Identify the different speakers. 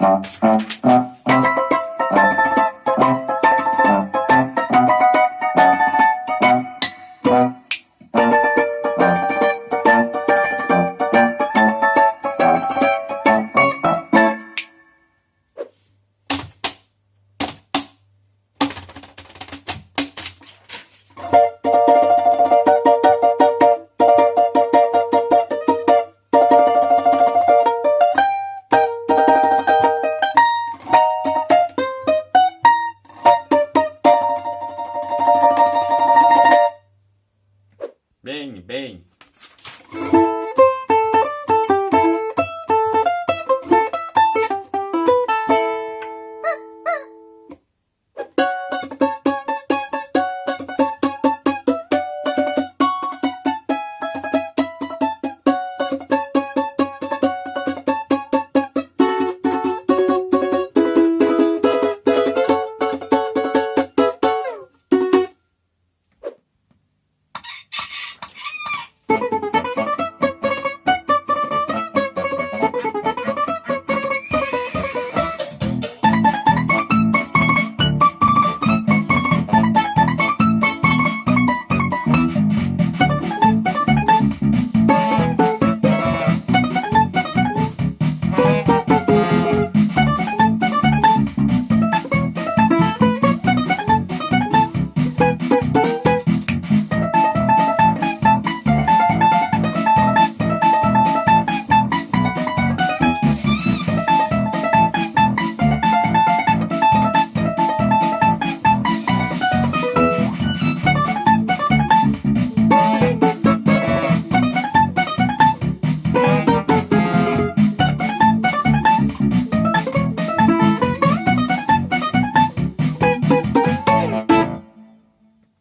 Speaker 1: Thank you.
Speaker 2: bem.